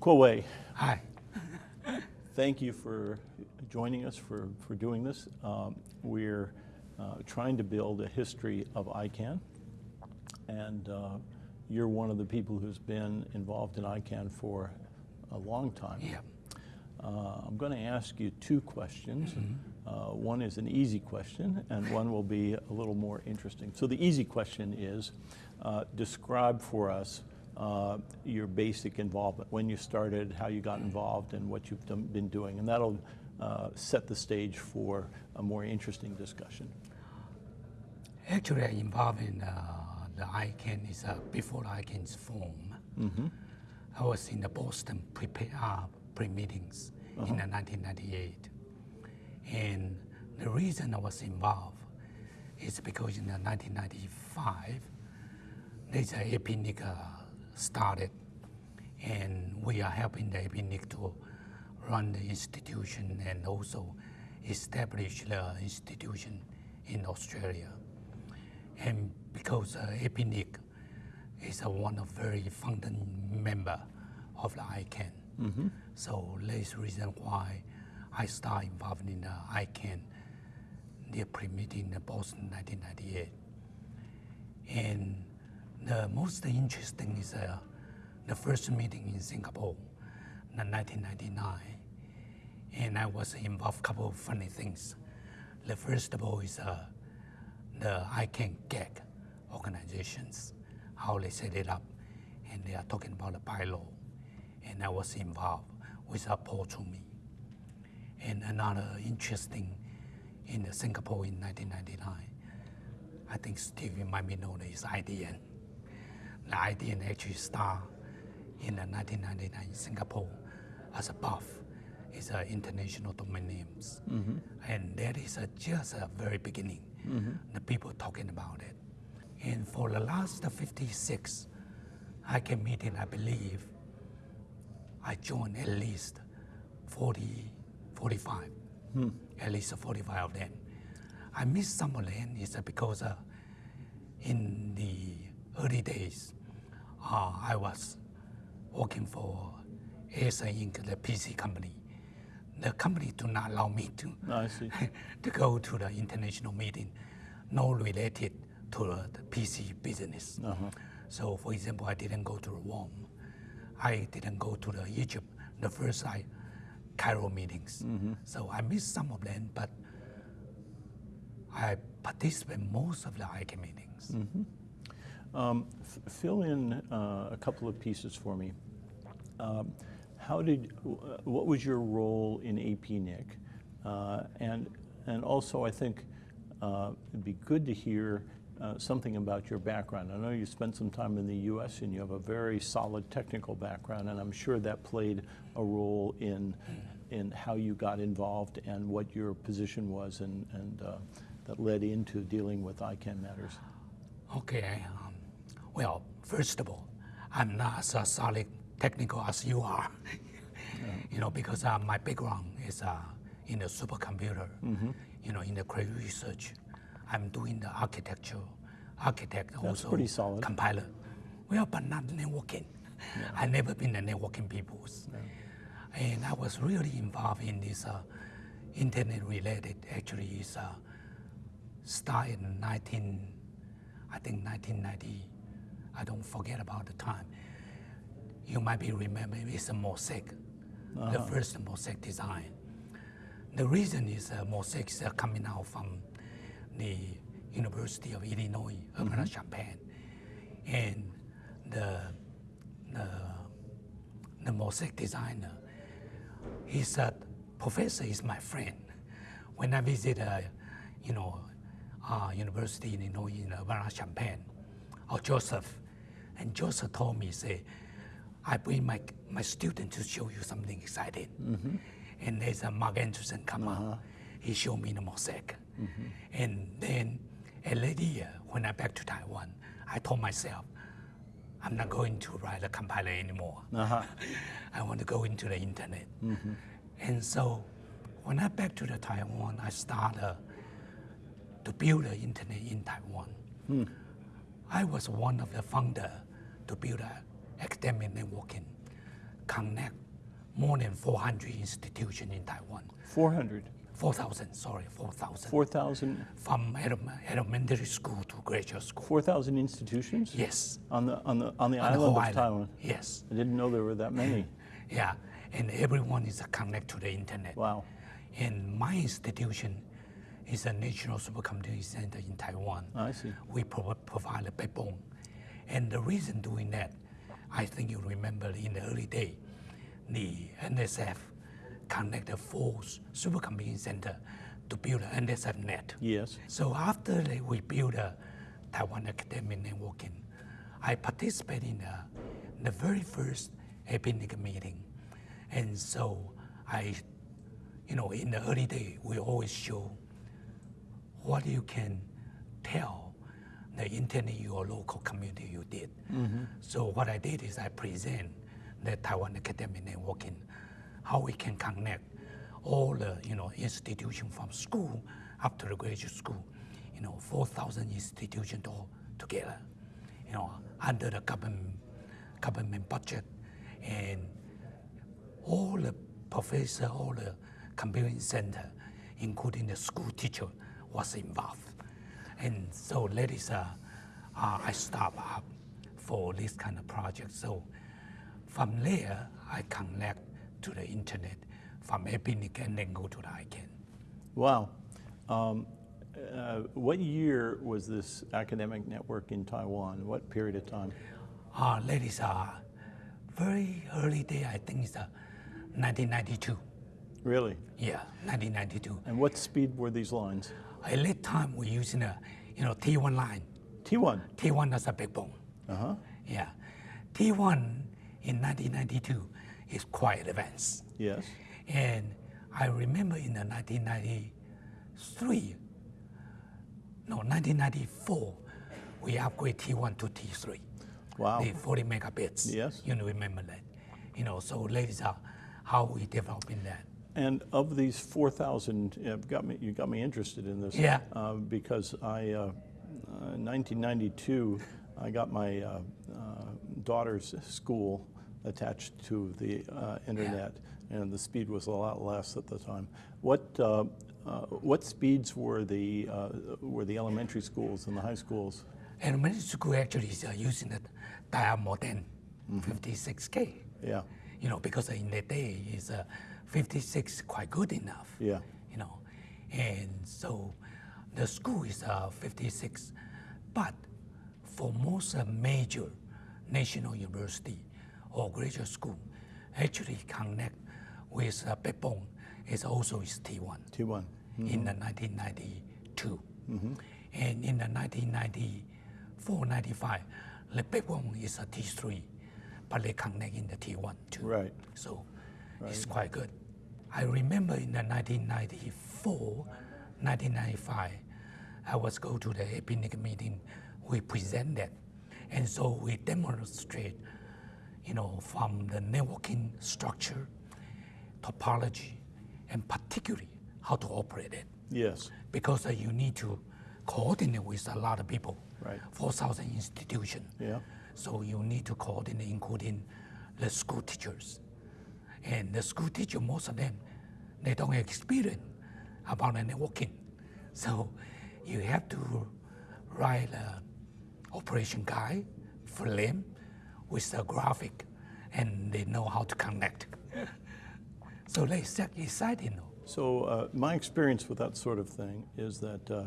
Kuo-wei, Hi. thank you for joining us for, for doing this. Um, we're uh, trying to build a history of ICANN, and uh, you're one of the people who's been involved in ICANN for a long time. Yeah. Uh, I'm going to ask you two questions. Uh, one is an easy question, and one will be a little more interesting. So the easy question is, uh, describe for us uh, your basic involvement, when you started, how you got involved, and what you've done, been doing. And that'll uh, set the stage for a more interesting discussion. Actually, I'm involved in uh, the ICANN is uh, before ICANN's form. I was in the Boston pre uh, pre-meetings in the 1998. And the reason I was involved is because in the 1995, there's a uh, started, and we are helping the APNIC to run the institution and also establish the institution in Australia. And because uh, APNIC is uh, one of very founding member of the ICANN, so that's the reason why I started involved in the ICANN, the pre-meeting in Boston 1998. And the most interesting is uh, the first meeting in Singapore in 1999. And I was involved a couple of funny things. The first of all is uh, the ICANN gag organizations, how they set it up. And they are talking about the bylaw. And I was involved with uh, Paul Twomey. And another interesting in Singapore in 1999, I think Steve might be known is IDN. The IDN actually started in the 1999 in Singapore as a BoF, is a international domain names. And that is uh, just a very beginning, the people talking about it. And for the last 56 I ICANN meeting, I believe, I joined at least 40, 45, at least 45 of them. I missed some of them. Is because uh, in the early days, uh, I was working for Acer Inc., the PC company. The company do not allow me to, ah, see. to go to the international meeting, no related to the PC business. Uh-huh. So, for example, I didn't go to Rome. I didn't go to the Egypt, the first I, Cairo meetings. Mm-hmm. So I missed some of them, but I participate most of the ICANN meetings. Mm-hmm. Um, fill in uh, a couple of pieces for me. Um, how did, uh, what was your role in APNIC? Uh, and, and also, I think uh, it'd be good to hear uh, something about your background. I know you spent some time in the US and you have a very solid technical background, and I'm sure that played a role in, in how you got involved and what your position was and, and uh, that led into dealing with ICANN matters. Okay, um, well, first of all, I'm not as uh, solid technical as you are, you know, because uh, my background is uh, in the supercomputer, you know, in the Cray Research. I'm doing the architecture, architect also pretty solid. compiler. Well, but not networking. i never been a networking people. And I was really involved in this uh, internet related, actually, is uh, started in 19, I think 1990. I don't forget about the time. You might be remember it's a mosaic, the first mosaic design. The reason is uh, mosaic is uh, coming out from the University of Illinois, Urbana-Champaign, and the, the the mosaic designer, he said, "Professor is my friend." When I visit, uh, you know, uh, University in Illinois in Urbana-Champaign, or Joseph, and Joseph told me, say, I bring my, my student to show you something exciting. Mm-hmm. And there's a Marc Andreessen come out. Uh-huh. He showed me the mosaic. Mm-hmm. And then a later year, uh, when I back to Taiwan, I told myself, I'm not going to write a compiler anymore. Uh-huh. I want to go into the internet. Mm-hmm. And so when I back to the Taiwan, I started uh, to build the internet in Taiwan. Hmm. I was one of the founder to build a academic networking connect more than 400 institutions in Taiwan. 400, 4,000, sorry, 4,000. 4,000, From elementary school to graduate school. 4,000 institutions? Yes. On the, on the, on the on the island whole of. Taiwan? Yes. I didn't know there were that many. Yeah. And everyone is connected to the internet. Wow. And my institution is a National Supercomputing Center in Taiwan. I see. We pro- provide a backbone. And the reason doing that, I think you remember in the early day, the NSF connected four supercomputing center to build an NSF net. Yes. So after we built a Taiwan Academic Networking, I participated in the, the very first APNIC meeting. And so I, you know, in the early day, we always show what you can tell the internet your local community you did. Mm-hmm. So what I did is I present the Taiwan Academic Networking, how we can connect all the you know institution from school up to the graduate school, you know, 4,000 institutions all together, you know, under the government government budget, and all the professor, all the computing center, including the school teacher, was involved. And so that is uh, uh, I start up for this kind of project. So from there, I connect to the internet from APNIC and then go to the ICANN. Wow. Um, uh, what year was this academic network in Taiwan? What period of time? Uh, that is uh, very early day, I think it's uh, 1992. Really? Yeah, 1992. And what speed were these lines? At that time, we're using a, you know, T1 line. T1. T1 as a backbone. Uh huh. Yeah. T1 in 1992 is quite advanced. Yes. And I remember in the 1993, no, 1994, we upgrade T1 to T3. Wow. The 40 megabits. Yes. You know, remember that. You know, so uh, how we develop in that. And of these 4,000, you've got me, you got me interested in this. Yeah. Uh, because I, uh, uh, 1992, I got my uh, uh, daughter's school attached to the uh, internet, and the speed was a lot less at the time. What uh, uh, what speeds were the uh, were the elementary schools and the high schools? Elementary school actually is using the dial modem, 56K. Yeah. You know, because in the day is uh, 56 quite good enough. Yeah. You know, and so the school is uh, 56, but for most uh, major national university or graduate school, actually connect with uh, backbone is also is T1 T1. in the 1992. And in the 1994, 95, the backbone is a T3, but they connect in the T1 too. Right. So it's quite good. I remember in the 1994, 1995, I was go to the APNIC meeting. We presented, and so we demonstrate, you know, from the networking structure, topology, and particularly how to operate it Yes. because uh, you need to coordinate with a lot of people. Right. 4,000 institutions. Yeah. So you need to coordinate, including the school teachers. And the school teacher, most of them, they don't have experience about networking. So you have to write a operation guide for them with a graphic, and they know how to connect. so they exciting. So uh, my experience with that sort of thing is that uh,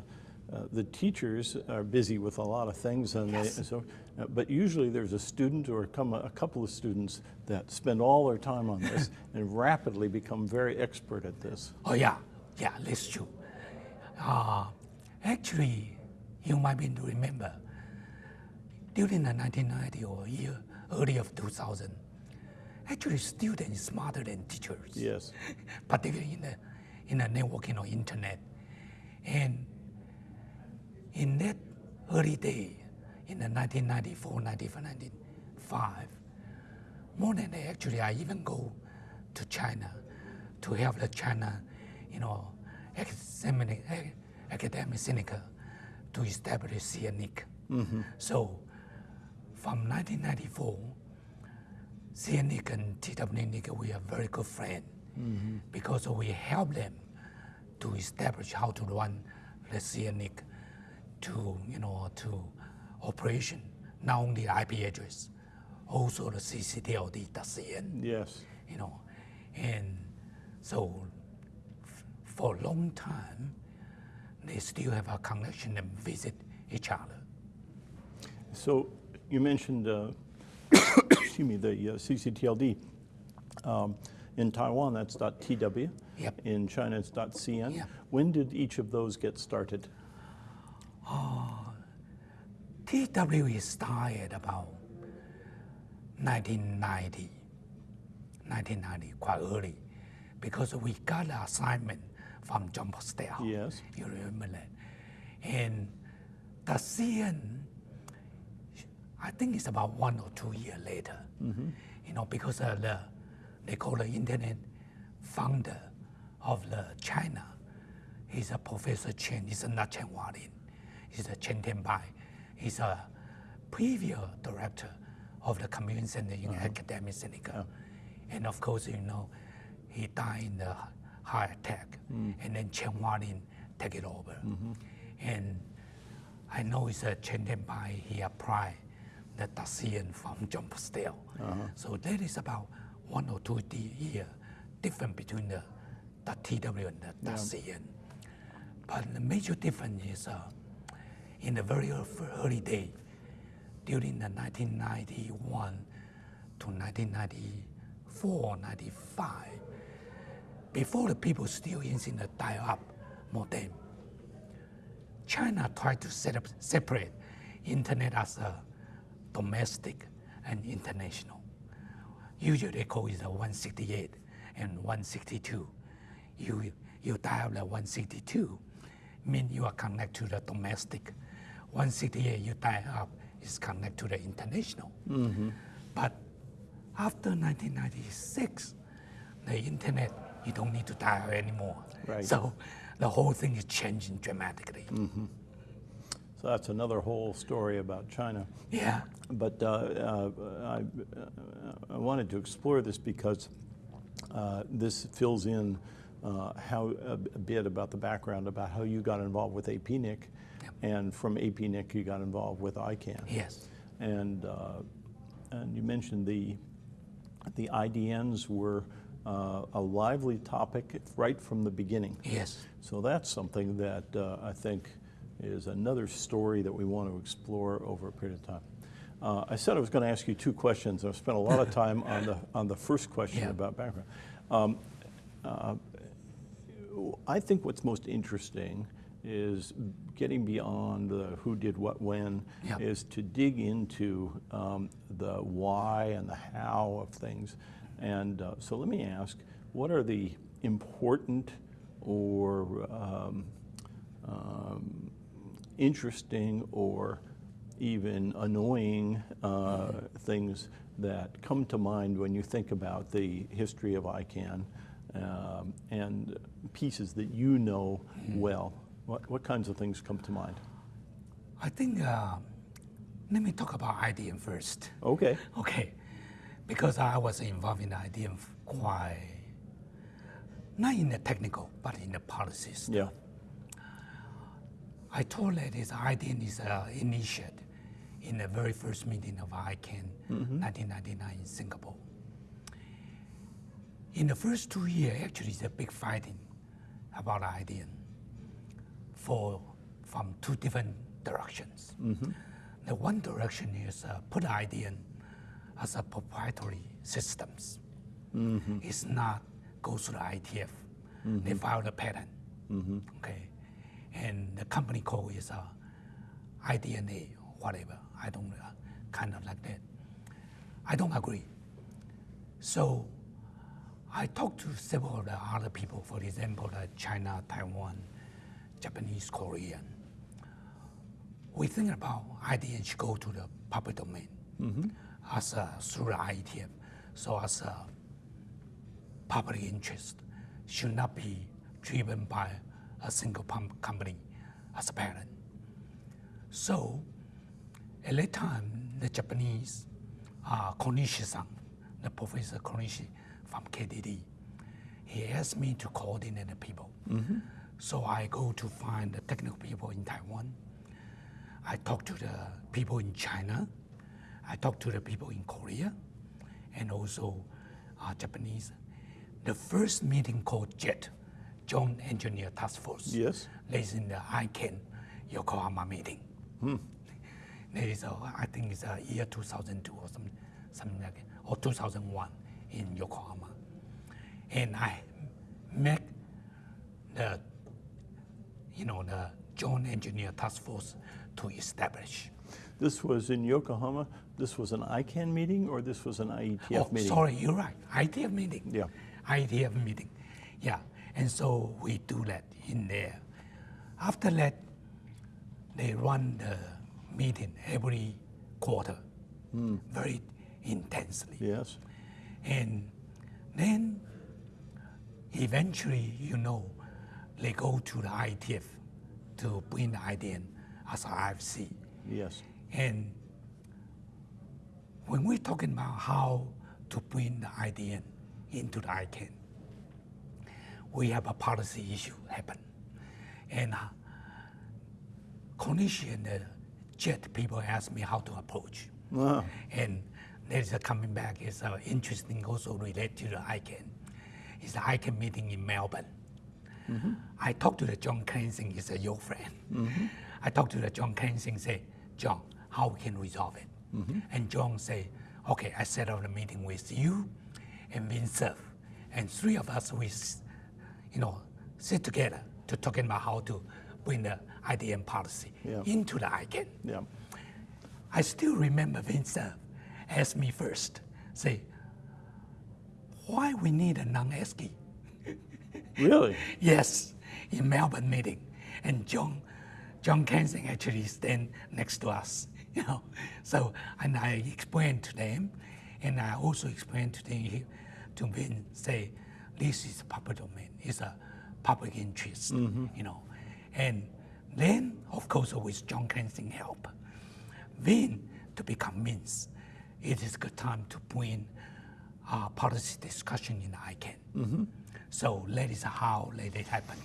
uh, the teachers are busy with a lot of things, and they, so, uh, but usually there's a student or come a couple of students that spend all their time on this and rapidly become very expert at this. Oh yeah, yeah, that's true. Uh, actually, you might be to remember during the 1990 or year early of 2000, actually students smarter than teachers, Yes. particularly in the in the networking or internet. And in that early day, in the 1994, 95, 95, more than that, actually, I even go to China to help the China, you know, academic, ac- academic to establish CNNIC. Mm-hmm. So from 1994, CNNIC and TWNIC, we are very good friends mm-hmm. because we help them to establish how to run the CNNIC to, you know, to operation, not only IP address, also the ccTLD cctld.cn, Yes. you know. And so f- for a long time, they still have a connection and visit each other. So you mentioned, uh, excuse me, the uh, CCTLD. Um, in Taiwan, that's .tw. Yep. In China, it's .cn. Yep. When did each of those get started? TW is started about 1990, 1990, quite early, because we got an assignment from Jon Postel. Yes. You remember that? And the CN, I think it's about one or two years later. You know, because uh, the they call the internet founder of the China. He's a Professor Qian. He's not Qian Hualin. He's a Qian Tianbai. He's a previous director of the Community Center in uh-huh. Academia Sinica. And of course, you know, he died in the heart attack. Mm. And then Qian Hualin take it over. Mm-hmm. And I know it's a Qian Tianbai, he applied the .cn from Jon uh-huh. Postel. So that is about one or two years difference between the, the TW and the .cn. But the major difference is uh, in the very early day, during the 1991 to 1994, 95, before the people still using the dial-up modem, China tried to set up separate internet as a domestic and international. Usually they call it a 168 and 162. You, you dial the 162, mean you are connected to the domestic. 168 you dial up is connected to the international. But after 1996, the internet, you don't need to dial anymore. Right. So the whole thing is changing dramatically. So that's another whole story about China. Yeah. But uh, uh, I, uh, I wanted to explore this because uh, this fills in uh, how a, bit about the background about how you got involved with APNIC. And from APNIC you got involved with ICANN. Yes. And uh, and you mentioned the the IDNs were uh, a lively topic right from the beginning. Yes. So that's something that uh, I think is another story that we want to explore over a period of time. Uh, I said I was going to ask you two questions. I've spent a lot of time on the on the first question Yeah. about background. Um, uh, I think what's most interesting is getting beyond the who did what when, Yeah. is to dig into um, the why and the how of things. And uh, so let me ask, what are the important or um, um, interesting or even annoying uh, things that come to mind when you think about the history of ICANN um, and pieces that you know well? What, what kinds of things come to mind? I think, uh, let me talk about IDN first. Okay. Okay. Because I was involved in IDN quite, not in the technical, but in the policies. Yeah. I told that this IDN is uh, initiated in the very first meeting of ICANN, 1999 in Singapore. In the first two years, actually, it's a big fighting about IDN for from two different directions. The one direction is uh, put IDN as a proprietary systems. It's not goes to the IETF. They file the patent. Okay, and the company code is uh, IDNA or whatever. I don't uh, kind of like that. I don't agree. So I talked to several of the other people, for example, like China, Taiwan, Japanese, Korean. We think about should go to the public domain as a, through the IETF. So as a public interest should not be driven by a single pump company as a parent. So at that time, the Japanese, uh, Konishi-san, the Professor Konishi from KDD. He asked me to coordinate the people. So I go to find the technical people in Taiwan. I talk to the people in China. I talk to the people in Korea and also uh, Japanese. The first meeting called JET, Joint Engineer Task Force. Yes. That is in the ICANN Yokohama meeting. That is, uh, I think it's a year 2002 or something, something like that, or 2001 in Yokohama. And I met the, you know, the Joint Engineer Task Force to establish. This was in Yokohama. This was an ICANN meeting or this was an IETF oh, meeting? sorry, you're right. IETF meeting. Yeah. IETF meeting. Yeah. And so we do that in there. After that, they run the meeting every quarter, hmm. very intensely. Yes. And then eventually, you know, they go to the IETF to bring the IDN as RFC. Yes. And when we're talking about how to bring the IDN into the ICANN, we have a policy issue happen. And uh, Konishi the JET people ask me how to approach. Ah, And there's a coming back is uh, interesting also related to the ICANN. It's the ICANN meeting in Melbourne. I talked to the John Klensin, he's a your friend. I talked to the John Klensin, say, John, how we can resolve it? And John say, okay, I set up a meeting with you and Vint Cerf. And three of us, we, you know, sit together to talking about how to bring the IDN policy Yeah. into the ICANN. yeah. I still remember Vint uh, asked me first, say, why we need a non-ASCII? Really? Yes, in Melbourne meeting, and John, John Klensin actually stand next to us, you know. So, and I explained to them, and I also explained to them, to Vint, say, this is a public domain, it's a public interest, you know. And then, of course, with John Klensin help, Vint to be convinced it is good time to bring uh, policy discussion in ICANN. So that is how let it happen.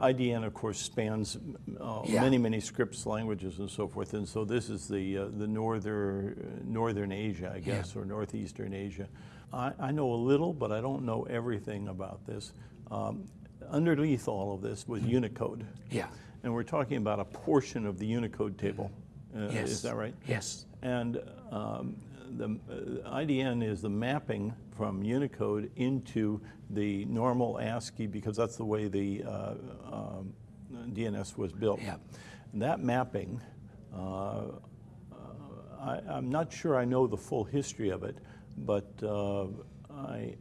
IDN, of course, spans uh, Yeah. many, many scripts, languages, and so forth. And so this is the uh, the northern northern Asia, I guess, or northeastern Asia. I, I know a little, but I don't know everything about this. Um, underneath all of this was Unicode, Yeah. and we're talking about a portion of the Unicode table. Uh, yes. Is that right? Yes. And um, the uh, IDN is the mapping from Unicode into the normal ASCII because that's the way the uh, um, DNS was built. Yeah. That mapping, uh, I, I'm not sure I know the full history of it, but uh, I,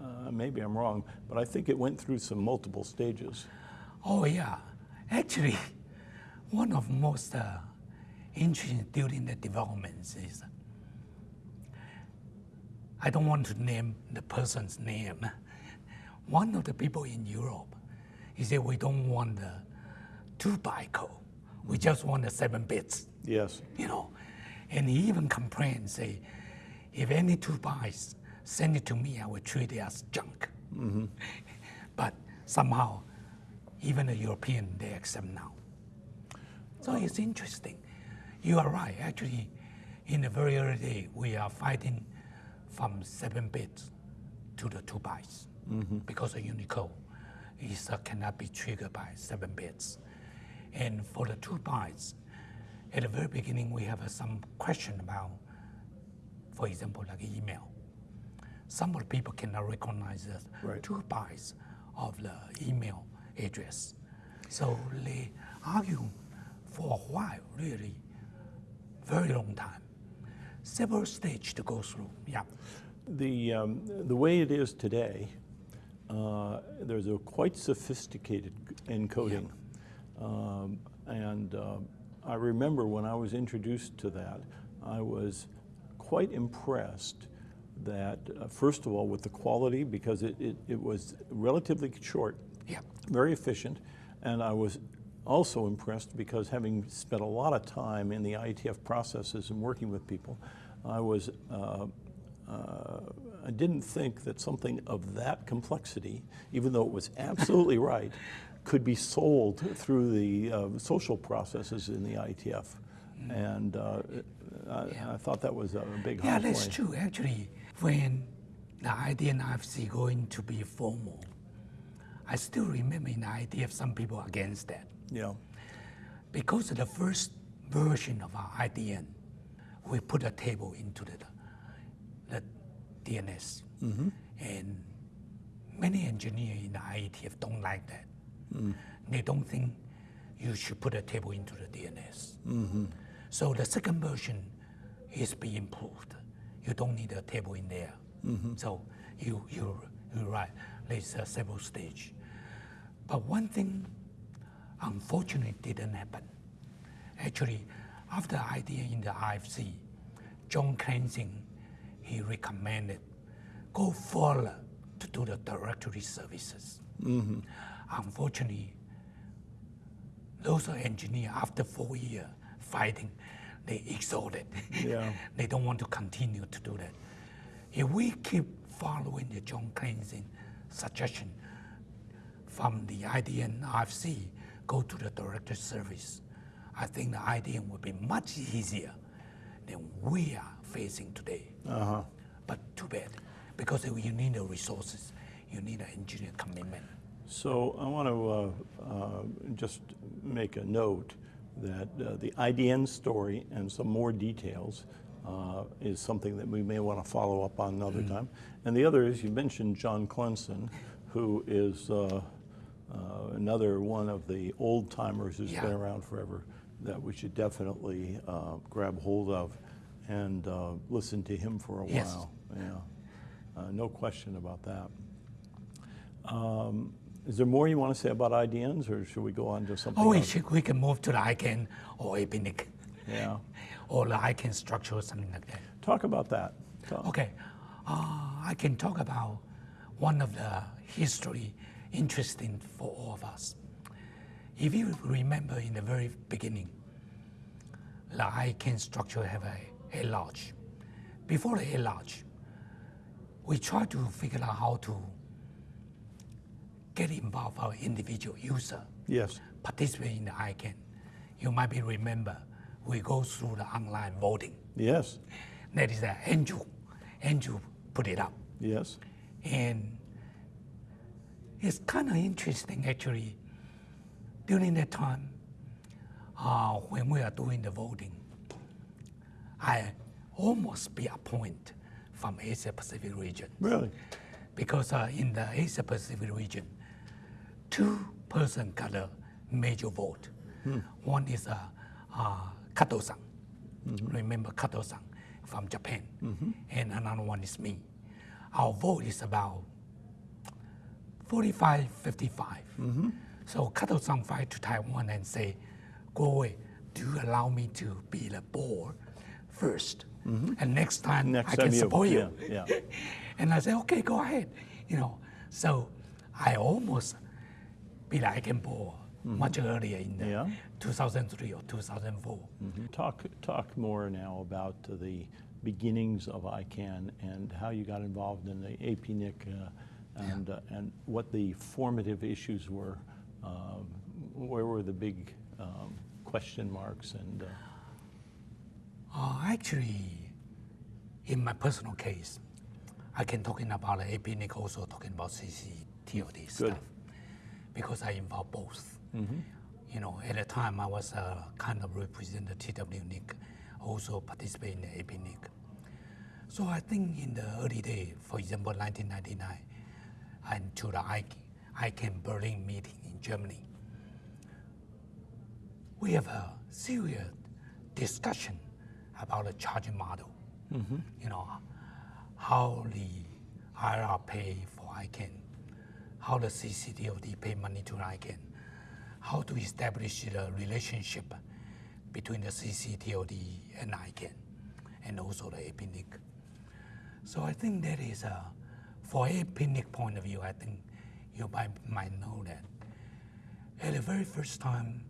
uh, maybe I'm wrong, but I think it went through some multiple stages. Oh yeah. Actually, one of most uh, interesting during the developments is I don't want to name the person's name. One of the people in Europe, he said we don't want the two byte code. We just want the seven bits. Yes. you know. And he even complained, say, if any two bytes send it to me, I will treat it as junk. Mm-hmm. but somehow, even the European, they accept now. So uh, it's interesting. You are right. Actually, in the very early day, we are fighting from seven bits to the two bytes because of Unicode is, uh, cannot be triggered by seven bits. And for the two bytes, at the very beginning, we have uh, some question about, for example, like email. Some of the people cannot recognize the Right. two bytes of the email address. So they argue for a while, really, very long time. Several stages to go through. Yeah. The, um, the way it is today, uh, there's a quite sophisticated encoding. Um, and uh, I remember when I was introduced to that, I was quite impressed that, uh, first of all, with the quality, because it, it, it was relatively short, Yeah. very efficient, and I was also impressed because having spent a lot of time in the IETF processes and working with people, I was uh, uh, I didn't think that something of that complexity, even though it was absolutely right, could be sold through the uh, social processes in the IETF. And uh, I, I thought that was a big Yeah, that's point. true. Actually, when the IDN RFC going to be formal, I still remember in the IETF some people against that Yeah, because of the first version of our IDN, we put a table into the, the DNS, mm-hmm. and many engineers in the IETF don't like that. Mm. They don't think you should put a table into the DNS. Mm-hmm. So the second version is being improved. You don't need a table in there. Mm-hmm. So you you you're right. There's uh, several stage, but one thing unfortunately didn't happen. Actually, after idea in the RFC, John Klensin, he recommended go further to do the directory services. Mm-hmm. Unfortunately, those are engineers after four years fighting, they exhausted. Yeah. they don't want to continue to do that. If we keep following the John Klensin suggestion from the IDN RFC, go to the directory service, I think the IDN will be much easier than we are facing today. uh-huh. But too bad, because you need the resources, you need an engineer commitment. So I want to uh, uh, just make a note that uh, the IDN story and some more details uh, is something that we may want to follow up on another time. And the other is you mentioned John Klensin, who is uh, another one of the old timers who's Yeah. been around forever that we should definitely uh, grab hold of and uh, listen to him for a Yes. while. Yeah, uh, no question about that. Um, Is there more you want to say about IDNs, or should we go on to something Oh, we, else? should, we can move to the ICANN or APNIC Yeah. or the ICANN structure or something like that. Talk about that. Talk- Okay, uh, I can talk about one of the history interesting for all of us. If you remember in the very beginning, the ICANN structure have a, At-Large. Before the At-Large, we try to figure out how to get involved our individual user Yes. participate in the ICANN. You might be remember we go through the online voting. Yes. That is uh, Andrew. Andrew put it up. Yes. And it's kind of interesting actually. During that time, uh, when we are doing the voting, I almost be appointed from Asia Pacific region Really? because uh, in the Asia Pacific region, two person got a major vote. One is uh, uh, Kato-san. Remember Kato-san from Japan, and another one is me. Our vote is about 45, 55. Mm-hmm. So Kato-san fight to Taiwan and say, go away. Do you allow me to be the board first? Mm-hmm. And next time Next I time can support you. yeah, yeah. and I said, okay, go ahead. You know, so I almost be like a board mm-hmm. much earlier in the Yeah. 2003 or 2004. Talk, talk more now about the beginnings of ICANN and how you got involved in the APNIC uh, and, uh, and what the formative issues were. Um, where were the big um, question marks and uh, Uh, actually, in my personal case, I can talking about the APNIC also talking about CCTLD stuff because I involve both. You know, at the time I was uh, kind of represent the TWNIC, also participate in the APNIC. So I think in the early day, for example, 1999, and to the I- ICANN Berlin meeting in Germany, we have a serious discussion about the charging model. Mm-hmm. You know, how the IR pay for ICANN, how the CCTLD pay money to ICANN, how to establish the relationship between the CCTLD and ICANN, and also the APNIC. So I think that is a, for APNIC point of view, I think you might, might know that at the very first time,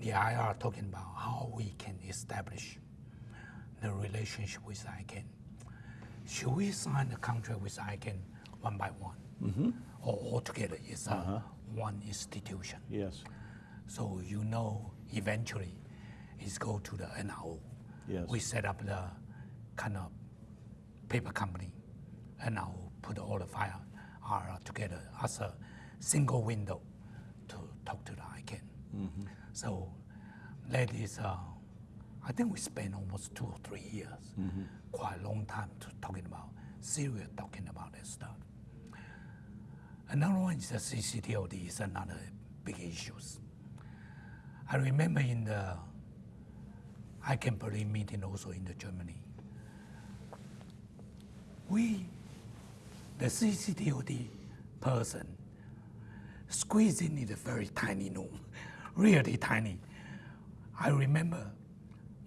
the IR talking about how we can establish the relationship with ICANN. should we sign the contract with ICANN one by one? Mm-hmm. Or altogether it's a Uh-huh. one institution? Yes. So you know eventually it's go to the NRO. Yes. We set up the kind of paper company. NRO put all the file are together as a single window to talk to the ICANN. Mm-hmm. So that is, uh, I think we spent almost two or three years, Mm-hmm. quite a long time to talking about, serious talking about that stuff. Another one is the CCTLD is another big issues. I remember in the ICANN Berlin meeting also in the Germany. We, the CCTLD person, squeezed in a very tiny room, really tiny. I remember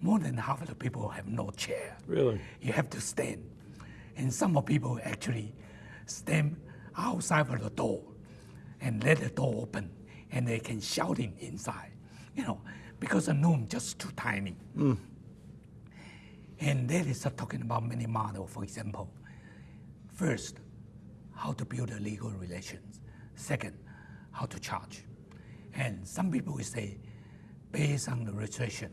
more than half of the people have no chair. Really? You have to stand. And some of people actually stand outside of the door and let the door open and they can shout in inside, you know, because the room just too tiny. Hmm. And that is talking about many models, for example. First, how to build a legal relations. Second, how to charge. And some people will say, based on the registration.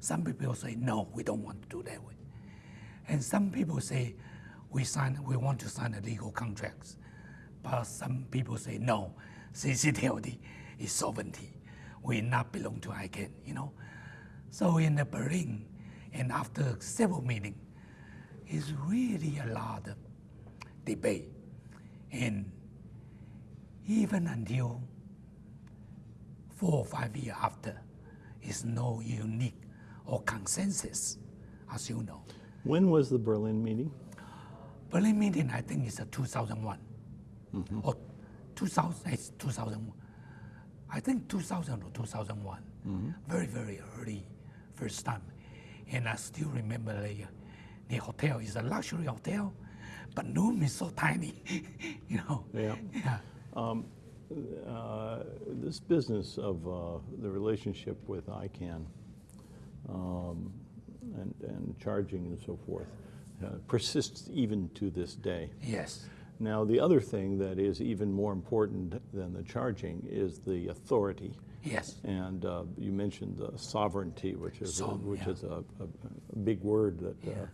Some people say, no, we don't want to do that way. And some people say, we sign, we want to sign a legal contracts. But some people say, no, CCTLD is sovereignty. We not belong to ICANN, you know. So in the Berlin, and after several meetings, it's really a lot of debate. And even until four or five years after, is no unique or consensus, as you know. When was the Berlin meeting? Berlin meeting, I think, is a 2001 mm-hmm. or 2000, it's 2001. I think 2000 or 2001. Mm-hmm. Very, very early, first time. And I still remember the, the hotel is a luxury hotel, but room is so tiny, you know. Yeah. Yeah. Uh, this business of uh, the relationship with ICANN um, and, and charging and so forth uh, persists even to this day. Yes. Now, the other thing that is even more important than the charging is the authority. Yes. And uh, you mentioned uh, sovereignty, which is a, which yeah. is a, a, a big word that, uh, Yeah.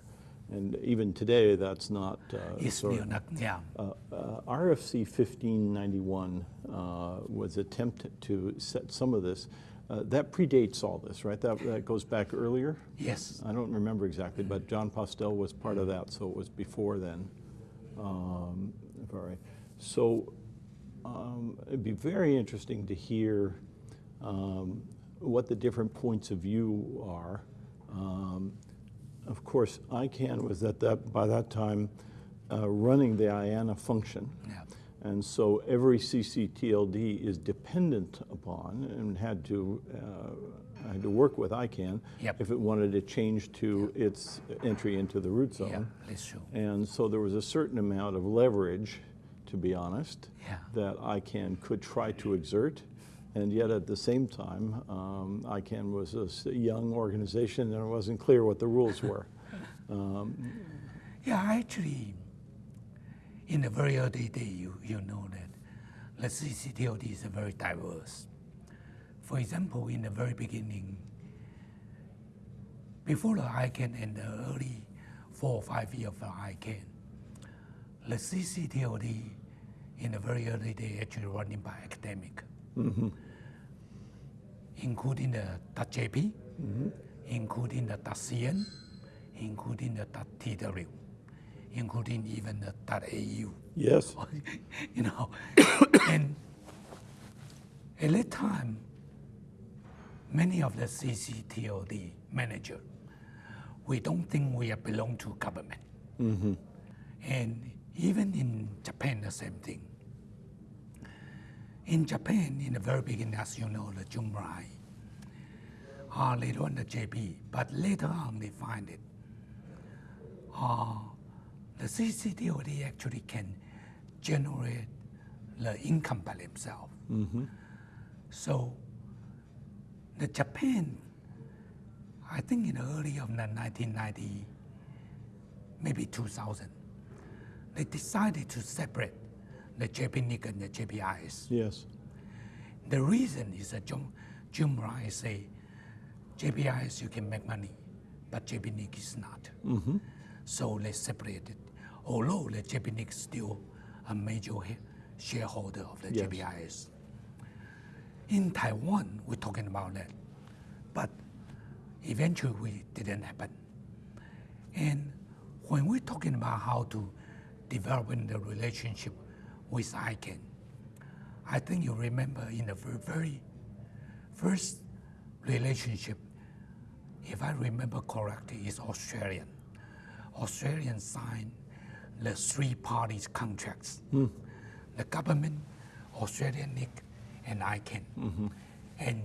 And even today, that's not. Uh, sort of- not, yeah. uh, uh, RFC 1591 uh, was attempted to set some of this. Uh, that predates all this, right? That, that goes back earlier. Yes. I don't remember exactly, but Jon Postel was part of that, so it was before then. Um, all right. So um, it'd be very interesting to hear um, what the different points of view are. Um, of course, ICANN was at that by that time uh, running the IANA function. Yeah. And so every CCTLD is dependent upon and had to, uh, had to work with ICANN Yep. if it wanted to change to its entry into the root zone. Yeah. And so there was a certain amount of leverage, to be honest, Yeah. that ICANN could try to exert. And yet at the same time, um, ICANN was a young organization and it wasn't clear what the rules were. Yeah, actually, in the very early day, you, you know that the CCTLD is very diverse. For example, in the very beginning, before the ICANN and the early four or five years of the ICANN, the CCTLD in the very early day actually running by academic, Mm-hmm. including the .jp, mm-hmm. including the .cn, including the .tw, including even the .au. Yes. you know. and at that time, many of the CCTLD manager, we don't think we belong to government. Mm-hmm. And even in Japan, the same thing. In Japan, in the very beginning, as you know, the Jun Murai, uh, they run the JP, but later on they find it. Uh, the CCTLD actually can generate the income by themselves. So the Japan, I think in the early of the 1990, maybe 2000, they decided to separate the JPNIC and the JPRS. Yes. The reason is that Jim, Jun Murai say, JPRS you can make money, but JPNIC is not. Mm-hmm. So they separated. Although the JPNIC is still a major shareholder of the Yes. JPRS. In Taiwan, we're talking about that, but eventually we didn't happen. And when we're talking about how to developing the relationship with ICANN, I think you remember in the very, very first relationship, if I remember correctly, is Australian. Australian signed the three parties contracts. Hmm. The government, Australian NIC, and ICANN. Mm-hmm. And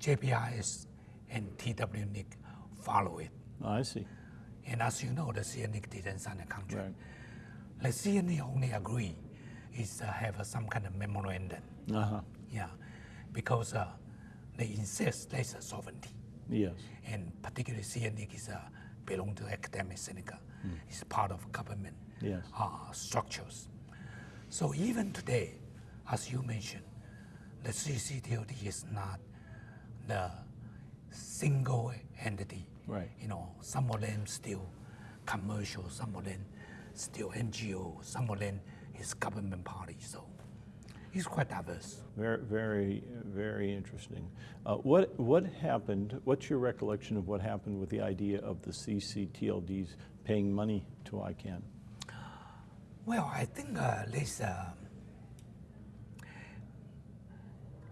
JPRS and TW TWNIC follow it. I see. And as you know, the CNNIC didn't sign the contract. Right. The CNNIC only agree is to have uh, some kind of memorandum. Uh-huh. Yeah, because uh, they insist there's a sovereignty, Yes. and particularly CNNIC is uh, belong to Academia Sinica. It's part of government Yes. uh, structures. So even today, as you mentioned, the CCTLD is not the single entity. Right. You know, some of them still commercial, some of them still NGO, some of them is government party. So it's quite diverse. Very, very, very interesting. Uh, what what happened? What's your recollection of what happened with the idea of the CCTLDs paying money to ICANN? Well, I think uh, there's a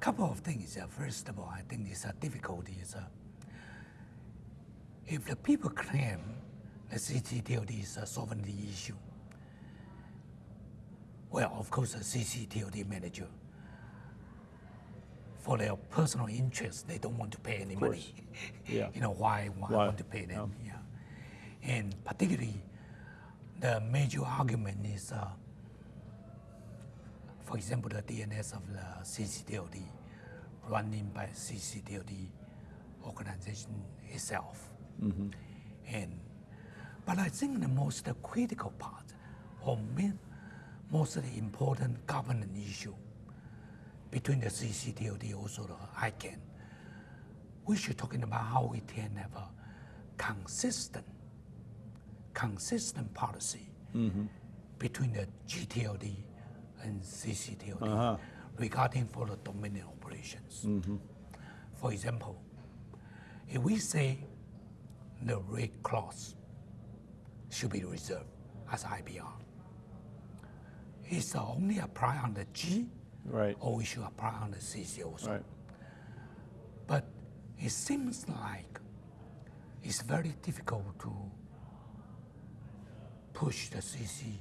couple of things. Uh, first of all, I think there's a difficulty is uh, if the people claim the CCTLD is a sovereignty issue, well, of course, the CCTLD manager, for their personal interest, they don't want to pay any money. Yeah. you know why? Why, Why? want to pay them? Yeah. And particularly, the major argument is, uh, for example, the DNS of the CCTLD running by CCTLD organization itself. And, but I think the most critical part, or main, most important governance issue between the CCTLD also the ICANN, we should talking about how we can have a consistent, consistent policy between the GTLD and CCTLD Uh-huh. regarding for the dominant operations. For example, if we say the rate clause should be reserved as IPR, is only apply on the G Right. or we should apply on the CC also. Right. But it seems like it's very difficult to push the CC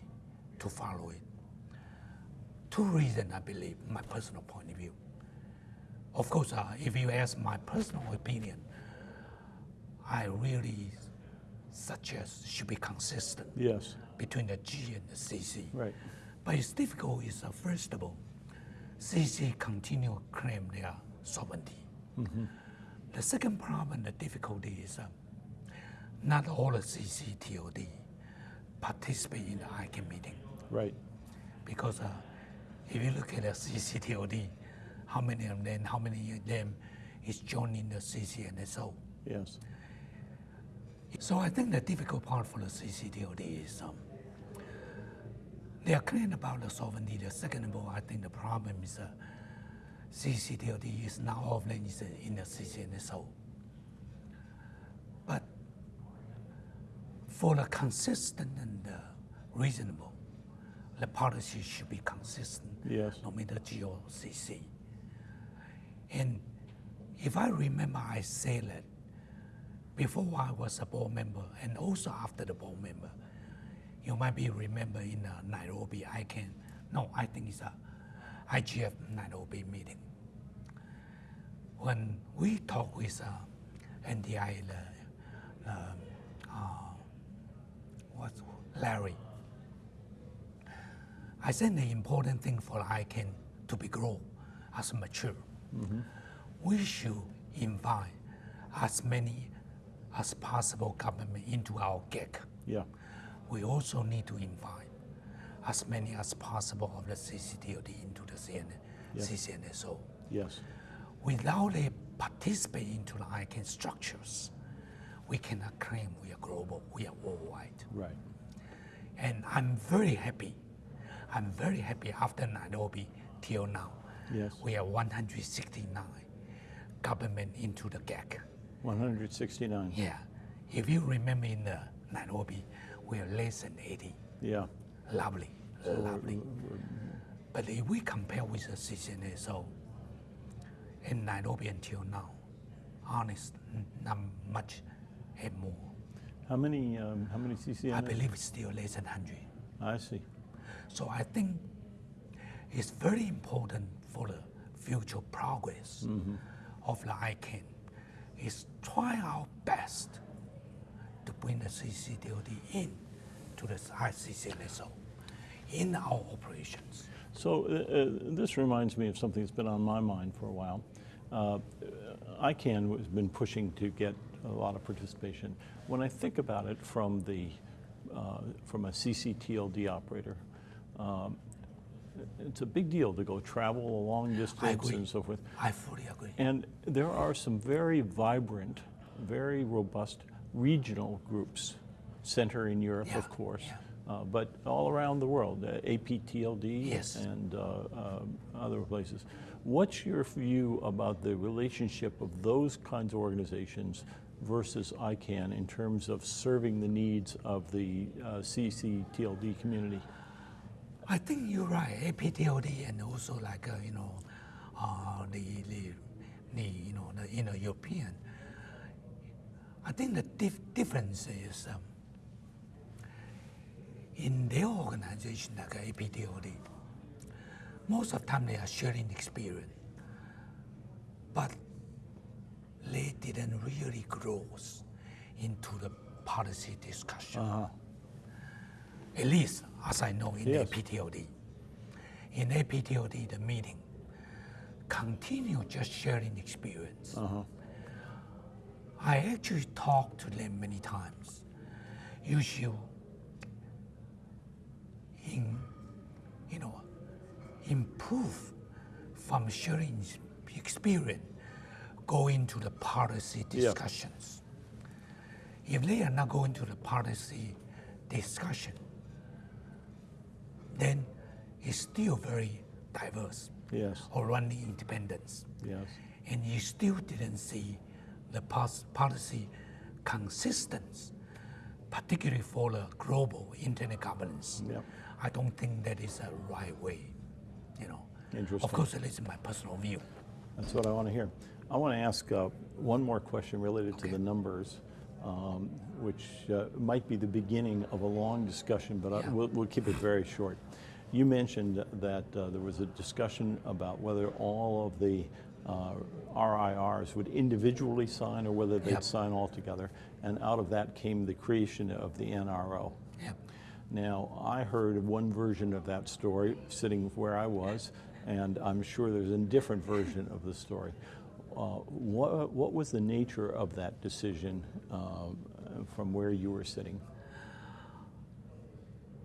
to follow it. Two reasons, I believe, my personal point of view. Of course, uh, if you ask my personal opinion, I really suggest should be consistent Yes. between the G and the CC. Right. But it's difficult is uh, first of all, CC continue claim their sovereignty. The second problem, the difficulty is uh, not all the CC CCTLD participate in the ICANN meeting Right. because uh, if you look at the CC CCTLD, how many of them, how many of them is joining the CCNSO? Yes. So I think the difficult part for the CCTLD is um, they are clear about the sovereignty. The second of all, I think the problem is uh, CCTLD is not all of them is in the CCNSO. But for the consistent and uh, reasonable, the policy should be consistent, Yes. no matter G or CC. And if I remember, I said that before I was a board member and also after the board member. You might be remember in uh, Nairobi, ICANN, no, I think it's a IGF Nairobi meeting. When we talk with uh, NDI, the, uh, uh, what's Larry, I think the important thing for ICANN to be grow as mature, we should invite as many as possible government into our GAC. Yeah. we also need to invite as many as possible of the CCTLD into the CN, Yeah. CCNSO. Yes. Without they participate into the ICANN structures, we cannot claim we are global, we are worldwide. Right. And I'm very happy. I'm very happy after Nairobi till now. Yes. We are 169 government into the GAC. 169. Yeah. If you remember in the Nairobi, we are less than 80. Yeah. Lovely, lovely. But if we compare with the CCNSO in Nairobi until now, honest, not much and more. How many? Um, how many CCNs? I believe it's still less than 100. I see. So I think it's very important for the future progress of the ICANN is try our best to bring the CCTLD in to the ICC level in our operations. So uh, uh, this reminds me of something that's been on my mind for a while. Uh, ICANN has been pushing to get a lot of participation. When I think about it from the uh, from a CCTLD operator, um, it's a big deal to go travel a long distance and so forth. I fully agree. And there are some very vibrant, very robust regional groups, center in Europe, Yeah, of course, yeah. uh, but all around the world, uh, APTLD Yes. and uh, uh, other places. What's your view about the relationship of those kinds of organizations versus ICANN in terms of serving the needs of the uh, CCTLD community? I think you're right. APTLD and also like uh, you know, uh, the, the the you know the you know European. I think the dif- difference is um, in their organization like APTLD. Most of the time they are sharing experience, but they didn't really grow into the policy discussion Uh-huh. at least as I know in Yes. APTLD. In APTLD, the meeting continue just sharing experience. Uh-huh. I actually talked to them many times. You should, in, you know, improve from sharing experience, go into the policy Yeah. discussions. If they are not going to the policy discussion, then it's still very diverse Yes, or running independence. yes, And you still didn't see the policy consistency, particularly for the global internet governance. Yep. I don't think that is a right way, you know. Interesting. Of course, that is my personal view. That's what I want to hear. I want to ask uh, one more question related to the numbers, um, which uh, might be the beginning of a long discussion, but I, we'll, we'll keep it very short. You mentioned that uh, there was a discussion about whether all of the uh, RIRs would individually sign or whether they'd Yep. sign all together, and out of that came the creation of the NRO. Yep. Now, I heard one version of that story sitting where I was, and I'm sure there's a different version of the story. Uh, what, what was the nature of that decision uh, from where you were sitting?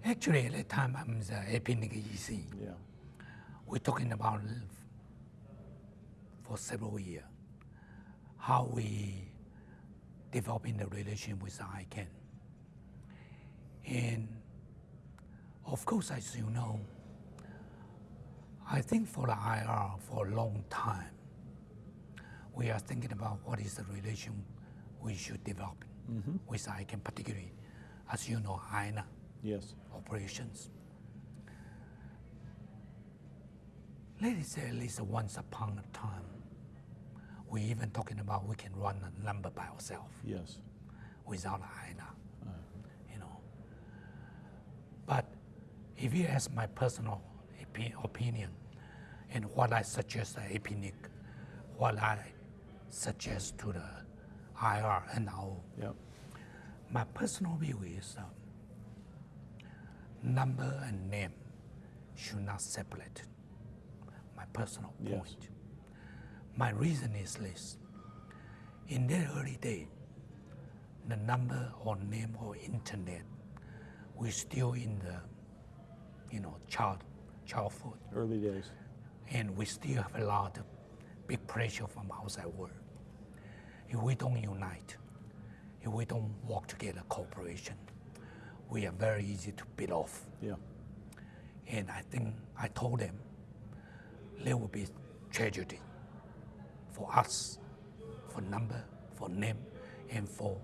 Actually, at the time I'm the APNIC EC. Yeah. We're talking about for several years how we developing the relation with ICANN. And of course, as you know, I think for the IR for a long time, we are thinking about what is the relation we should develop mm-hmm. with ICANN, particularly, as you know, IANA Yes. operations. Let us say at least once upon a time, we even talking about we can run a number by ourselves Yes. without IANA, uh. you know. But if you ask my personal opinion and what I suggest uh, to APNIC, what I suggest to the IR and now Yep. my personal view is um, number and name should not separate. My personal Yes. point. My reason is this. In the early day, the number or name or internet we're still in the, you know, child, childhood, Early days. and we still have a lot of big pressure from outside world. If we don't unite, if we don't work together, cooperation, we are very easy to beat off. Yeah. And I think I told them there will be tragedy for us, for number, for name, and for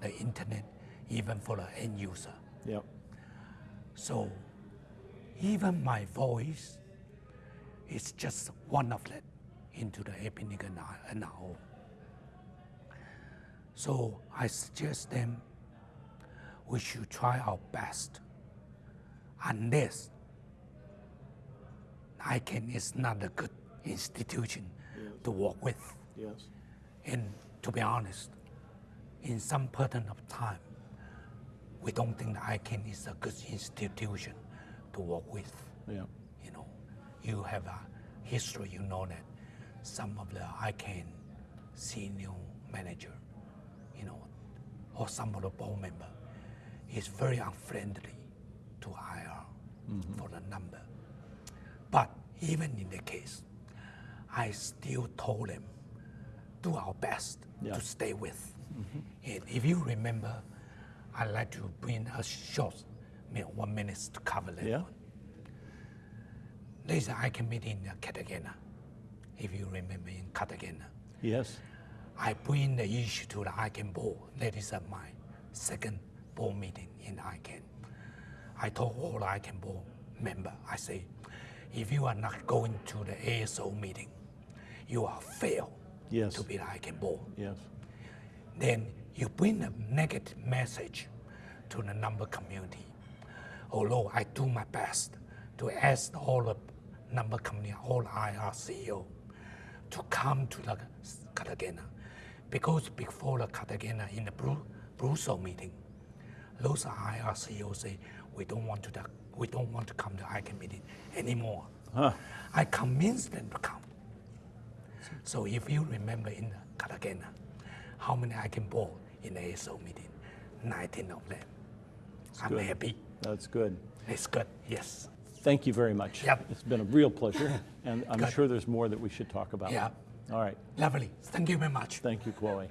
the internet, even for the end user. Yeah. So even my voice is just one of that into the APNIC NRO. So I suggest them we should try our best unless ICANN is not a good institution to work with. Yes. And to be honest, in some point of time, we don't think that ICANN is a good institution to work with. Yeah. You know, you have a history, you know that some of the ICANN senior manager, you know, or some of the board member is very unfriendly to IR mm-hmm. for the number. But even in the case, I still told them, do our best Yeah. to stay with. Mm-hmm. And if you remember, I'd like to bring a short, one minute to cover that Yeah. one. There's an ICANN meeting in Cartagena, if you remember in Cartagena. Yes. I bring the issue to the ICANN board. That is at my second board meeting in ICANN. I told all the ICANN board member, I say, if you are not going to the ASO meeting, you are failed Yes. to be the ICANN board. Yes. Then you bring a negative message to the number community. Although I do my best to ask all the number community, all IR CEO to come to the Cartagena. Because before the Cartagena in the Bru- Brussels meeting, those IR CEOs say, we don't want to, the, we don't want to come to ICANN meeting anymore. Huh. I convinced them to come. So if you remember in the Cartagena, how many ICANN board in the ASO meeting? 19 of them. I'm good. happy. That's good. It's good. Yes. Thank you very much. Yep. It's been a real pleasure, and I'm Good. sure there's more that we should talk about. Yeah. All right. Lovely. Thank you very much. Thank you, Chloe.